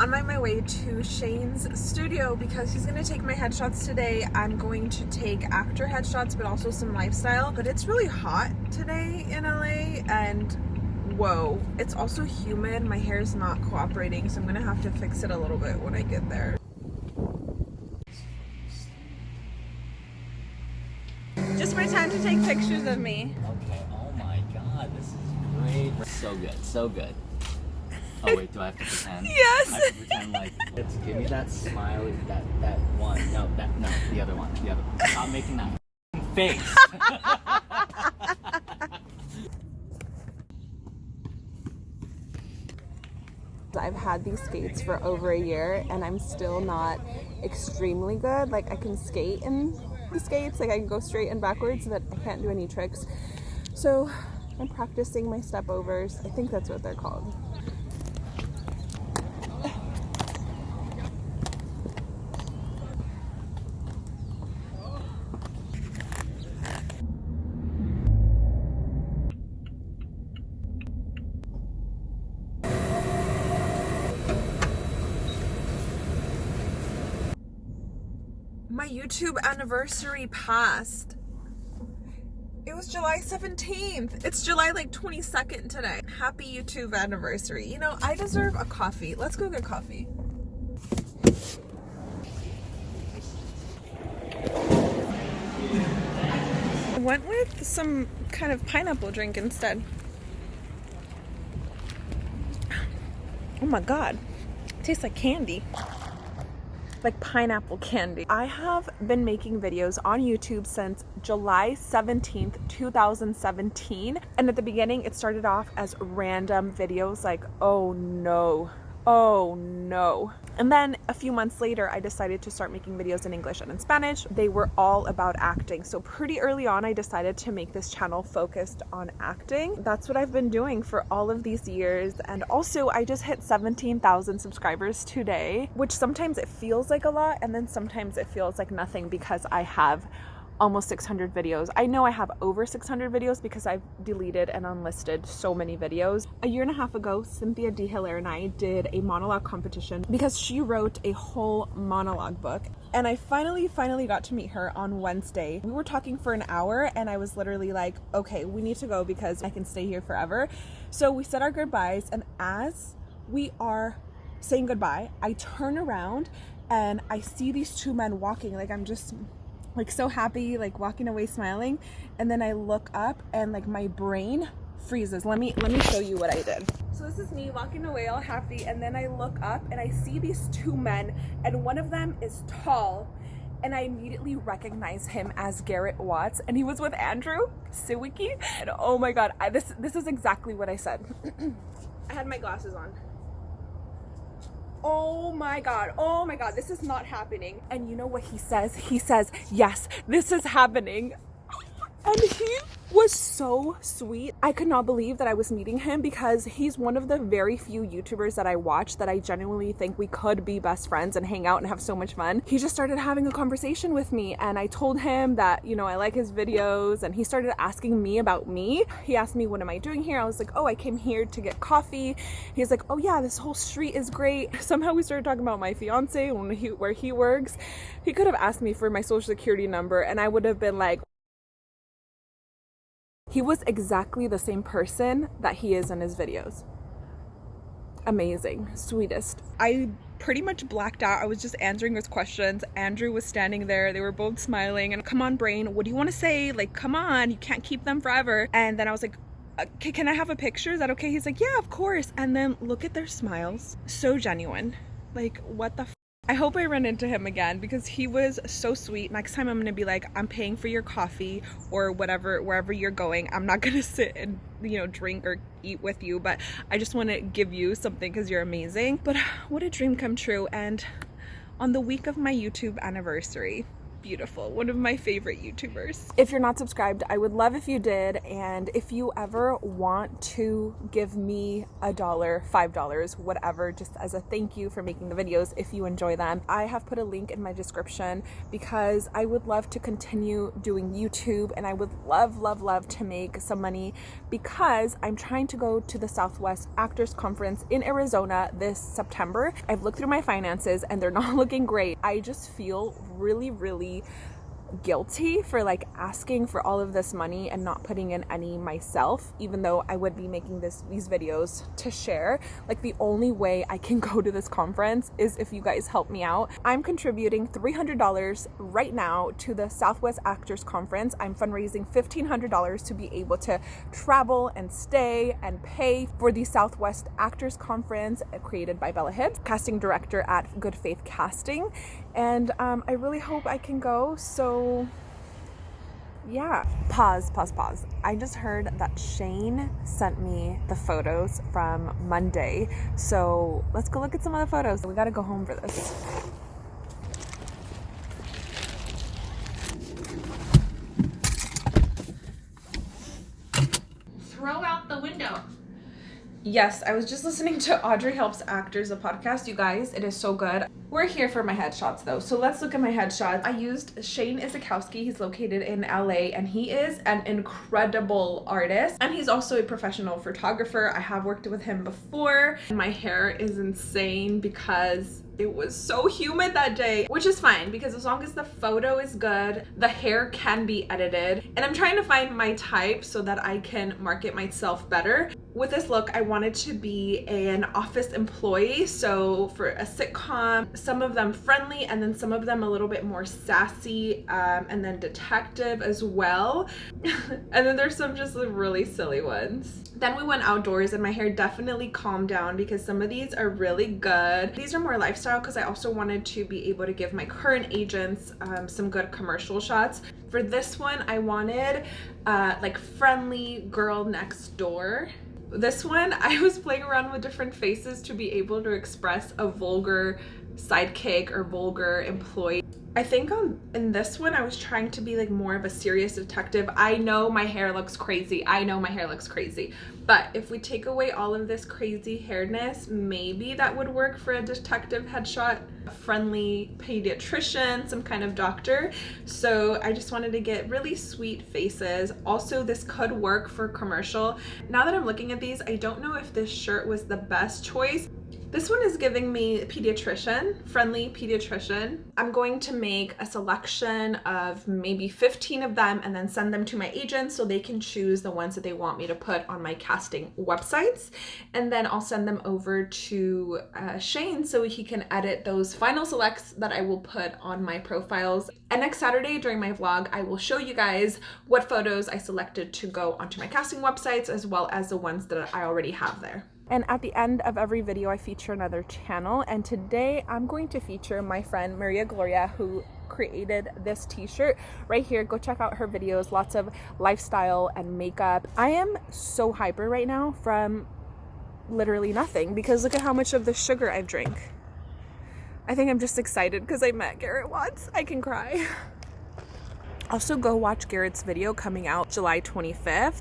I'm on my way to Shane's studio because he's gonna take my headshots today. I'm going to take actor headshots, but also some lifestyle. But it's really hot today in LA and whoa, it's also humid. My hair is not cooperating, so I'm gonna have to fix it a little bit when I get there. Just my time to take pictures of me. Okay, oh my god, this is great. So good, so good. Oh wait, do I have to pretend? Yes. I have to pretend like, let's give me that smile, that, that one. No, that, no, the other one, the other one. Stop making that face. I've had these skates for over a year and I'm still not extremely good. Like I can skate in the skates, like I can go straight and backwards, but I can't do any tricks. So I'm practicing my step overs. I think that's what they're called. My YouTube anniversary passed. It was July 17th. It's July like 22nd today. Happy YouTube anniversary. You know, I deserve a coffee. Let's go get coffee. I went with some kind of pineapple drink instead. Oh my god. It tastes like candy like pineapple candy. I have been making videos on YouTube since July 17th, 2017. And at the beginning, it started off as random videos like, oh no, oh no. And then a few months later, I decided to start making videos in English and in Spanish. They were all about acting. So pretty early on, I decided to make this channel focused on acting. That's what I've been doing for all of these years. And also I just hit 17,000 subscribers today, which sometimes it feels like a lot. And then sometimes it feels like nothing because I have almost 600 videos. I know I have over 600 videos because I've deleted and unlisted so many videos. A year and a half ago, Cynthia D. Hilaire and I did a monologue competition because she wrote a whole monologue book. And I finally, finally got to meet her on Wednesday. We were talking for an hour and I was literally like, okay, we need to go because I can stay here forever. So we said our goodbyes and as we are saying goodbye, I turn around and I see these two men walking like I'm just like so happy, like walking away smiling. And then I look up and like my brain freezes. Let me let me show you what I did. So this is me walking away all happy. And then I look up and I see these two men. And one of them is tall. And I immediately recognize him as Garrett Watts. And he was with Andrew Siwicki and oh my god I, this this is exactly what I said. I had my glasses on oh my god. Oh my god. This is not happening. And you know what he says? He says yes this is happening. And he was so sweet. I could not believe that I was meeting him because he's one of the very few YouTubers that I watch that I genuinely think we could be best friends and hang out and have so much fun. He just started having a conversation with me and I told him that, you know, I like his videos and he started asking me about me. He asked me, what am I doing here? I was like, oh, I came here to get coffee. He's like, oh yeah, this whole street is great. Somehow we started talking about my fiance he, where he works. He could have asked me for my social security number and I would have been like, he was exactly the same person that he is in his videos. Amazing, sweetest. I pretty much blacked out. I was just answering his questions. Andrew was standing there. They were both smiling and come on brain, what do you want to say? Like, come on, you can't keep them forever. And then I was like, uh, okay, can I have a picture? Is that okay? He's like, yeah, of course. And then look at their smiles. So genuine. Like, what the I hope I run into him again because he was so sweet. Next time I'm gonna be like, I'm paying for your coffee or whatever, wherever you're going. I'm not gonna sit and, you know, drink or eat with you, but I just wanna give you something because you're amazing. But what a dream come true. And on the week of my YouTube anniversary, beautiful. One of my favorite YouTubers. If you're not subscribed, I would love if you did. And if you ever want to give me a dollar, five dollars, whatever, just as a thank you for making the videos, if you enjoy them, I have put a link in my description because I would love to continue doing YouTube and I would love, love, love to make some money because I'm trying to go to the Southwest Actors Conference in Arizona this September. I've looked through my finances and they're not looking great. I just feel really, really guilty for like asking for all of this money and not putting in any myself even though I would be making this these videos to share. Like the only way I can go to this conference is if you guys help me out. I'm contributing $300 right now to the Southwest Actors Conference. I'm fundraising $1,500 to be able to travel and stay and pay for the Southwest Actors Conference uh, created by Bella Hibbs casting director at Good Faith Casting and um, I really hope I can go so yeah pause pause pause i just heard that shane sent me the photos from monday so let's go look at some of the photos we gotta go home for this Throw out the window. Yes, I was just listening to Audrey Helps Actors, a podcast. You guys, it is so good. We're here for my headshots though, so let's look at my headshots. I used Shane Isakowski. He's located in LA and he is an incredible artist and he's also a professional photographer. I have worked with him before. My hair is insane because it was so humid that day, which is fine because as long as the photo is good, the hair can be edited. And I'm trying to find my type so that I can market myself better. With this look, I wanted to be an office employee. So for a sitcom, some of them friendly and then some of them a little bit more sassy um, and then detective as well. and then there's some just really silly ones. Then we went outdoors and my hair definitely calmed down because some of these are really good. These are more lifestyle because I also wanted to be able to give my current agents um, some good commercial shots. For this one, I wanted uh, like friendly girl next door this one I was playing around with different faces to be able to express a vulgar sidekick or vulgar employee. I think on in this one I was trying to be like more of a serious detective. I know my hair looks crazy. I know my hair looks crazy. But if we take away all of this crazy hairness, maybe that would work for a detective headshot. A friendly pediatrician, some kind of doctor. So I just wanted to get really sweet faces. Also, this could work for commercial. Now that I'm looking at these, I don't know if this shirt was the best choice this one is giving me pediatrician, friendly pediatrician. I'm going to make a selection of maybe 15 of them and then send them to my agents so they can choose the ones that they want me to put on my casting websites. And then I'll send them over to uh, Shane so he can edit those final selects that I will put on my profiles. And next Saturday during my vlog, I will show you guys what photos I selected to go onto my casting websites as well as the ones that I already have there. And at the end of every video, I feature another channel. And today I'm going to feature my friend Maria Gloria, who created this t-shirt right here. Go check out her videos. Lots of lifestyle and makeup. I am so hyper right now from literally nothing because look at how much of the sugar i've drank i think i'm just excited because i met garrett watts i can cry. Also go watch garrett's video coming out july 25th